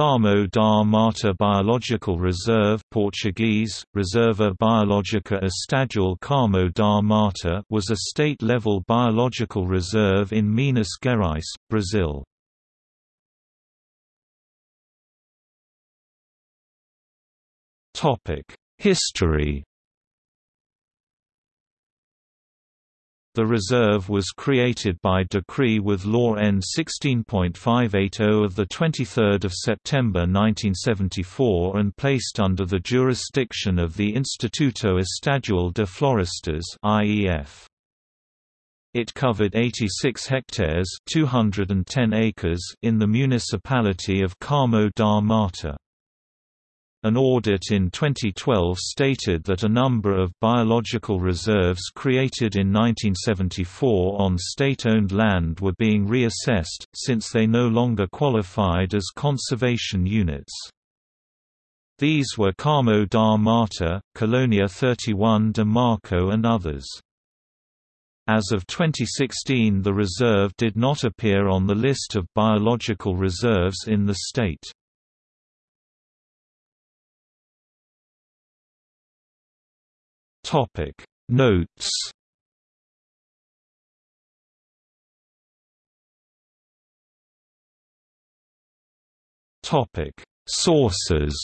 Carmo da Mata Biological Reserve Portuguese, Reserva Biológica Estadual Carmo da Mata was a state-level biological reserve in Minas Gerais, Brazil. History The reserve was created by decree with Law N 16.580 of 23 September 1974 and placed under the jurisdiction of the Instituto Estadual de Florestas IEF. It covered 86 hectares 210 acres in the municipality of Carmo da Mata. An audit in 2012 stated that a number of biological reserves created in 1974 on state-owned land were being reassessed, since they no longer qualified as conservation units. These were Carmo da Mata, Colonia 31 de Marco and others. As of 2016 the reserve did not appear on the list of biological reserves in the state. Topic. Notes. Topic. Sources